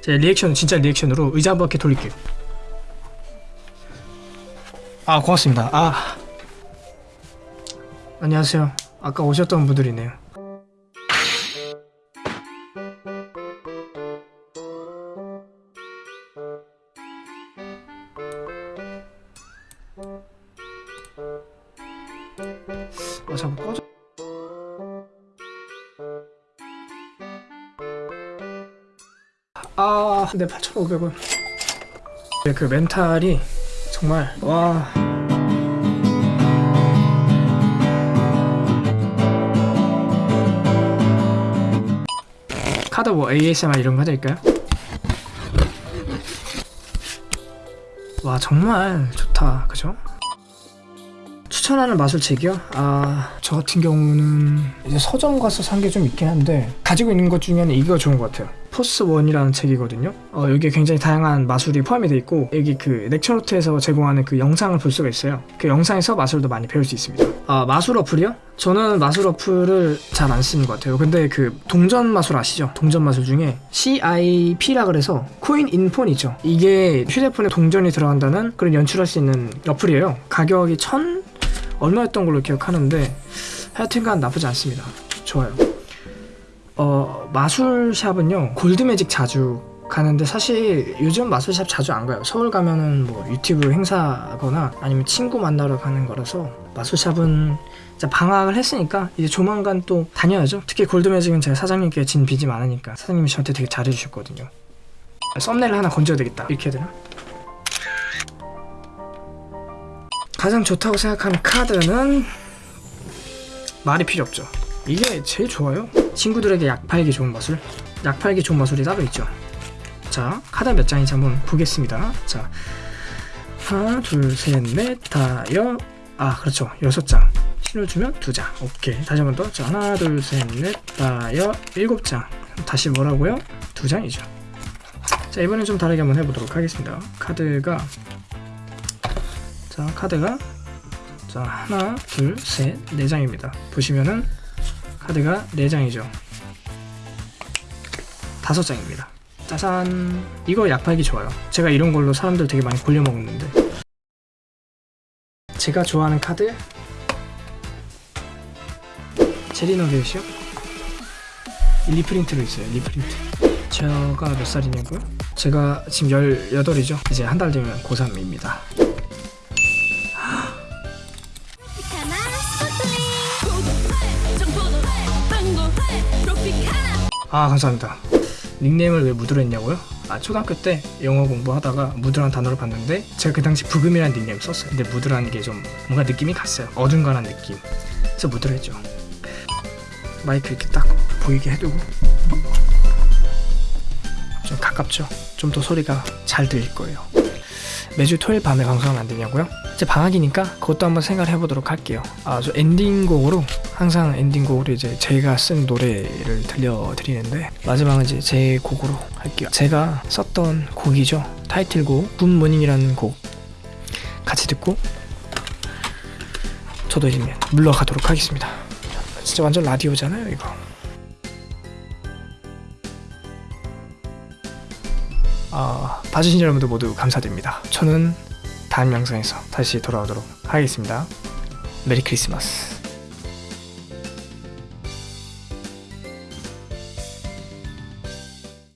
제 리액션 진짜 리액션으로 의자 한 바퀴 돌릴게요. 아 고맙습니다. 아. 안녕하세요. 아까 오셨던 분들이네요. 아 아, 네 8,500원. 네, 그 멘탈이 정말 와. 카드 뭐 ASMR 이런 거 해드릴까요? 와 정말 좋다 그죠? 추천하는 마술책이요? 아, 저 같은 경우는 이제 서점 가서 산 게 좀 있긴 한데 가지고 있는 것 중에는 이거 좋은 것 같아요. 포스 원이라는 책이거든요. 어, 여기에 굉장히 다양한 마술이 포함이 돼 있고 여기 그 렉처노트에서 제공하는 그 영상을 볼 수가 있어요. 그 영상에서 마술도 많이 배울 수 있습니다. 아, 마술 어플이요? 저는 마술 어플을 잘 안 쓰는 것 같아요. 근데 그 동전 마술 아시죠? 동전 마술 중에 CIP라 그래서 coin in phone 있죠. 이게 휴대폰에 동전이 들어간다는 그런 연출할 수 있는 어플이에요. 가격이 천 얼마였던 걸로 기억하는데 하여튼간 나쁘지 않습니다. 좋아요. 어 마술샵은요 골드매직 자주 가는데 사실 요즘 마술샵 자주 안 가요. 서울 가면은 뭐 유튜브 행사거나 아니면 친구 만나러 가는 거라서 마술샵은 방학을 했으니까 이제 조만간 또 다녀야죠. 특히 골드매직은 제가 사장님께 진 빚이 많으니까 사장님이 저한테 되게 잘해주셨거든요. 썸네일 하나 건져야 되겠다. 이렇게 해야 되나? 가장 좋다고 생각하는 카드는 말이 필요 없죠. 이게 제일 좋아요. 친구들에게 약 팔기 좋은 마술. 약 팔기 좋은 마술이 따로 있죠. 자, 카드 몇 장인지 한번 보겠습니다. 자, 하나, 둘, 셋, 넷, 다, 여, 아, 그렇죠. 여섯 장. 신을 주면 두 장. 오케이. 다시 한 번 더. 자, 하나, 둘, 셋, 넷, 다, 여, 일곱 장. 다시 뭐라고요? 두 장이죠. 자, 이번엔 좀 다르게 한번 해보도록 하겠습니다. 카드가 자 카드가 자 하나 둘셋네 장입니다. 보시면은 카드가 네 장이죠. 다섯 장입니다. 짜잔. 이거 약 팔기 좋아요. 제가 이런 걸로 사람들 되게 많이 골려 먹는데. 제가 좋아하는 카드? 제리 너겟이요 reprint로 있어요 reprint. 제가 몇 살이냐고요? 제가 지금 18이죠. 이제 한 달 되면 고3입니다 아 감사합니다 닉네임을 왜 무드로 했냐고요? 아 초등학교 때 영어 공부하다가 무드라는 단어를 봤는데 제가 그 당시 부금이라는 닉네임 썼어요 근데 무드라는 게 좀 뭔가 느낌이 갔어요 어중간한 느낌 그래서 무드로 했죠 마이크 이렇게 딱 보이게 해두고 좀 가깝죠? 좀 더 소리가 잘 들릴 거예요 매주 토요일 밤에 방송하면 안 되냐고요? 이제 방학이니까 그것도 한번 생각을 해보도록 할게요. 아, 저 엔딩곡으로 항상 엔딩곡으로 이제 제가 쓴 노래를 들려드리는데 마지막은 이제 제 곡으로 할게요. 제가 썼던 곡이죠. 타이틀곡 굿모닝이라는 곡 같이 듣고 저도 이제 물러가도록 하겠습니다. 진짜 완전 라디오잖아요, 이거. 아, 봐주신 여러분들 모두 감사드립니다. 저는 다음 영상에서 다시 돌아오도록 하겠습니다. 메리 크리스마스.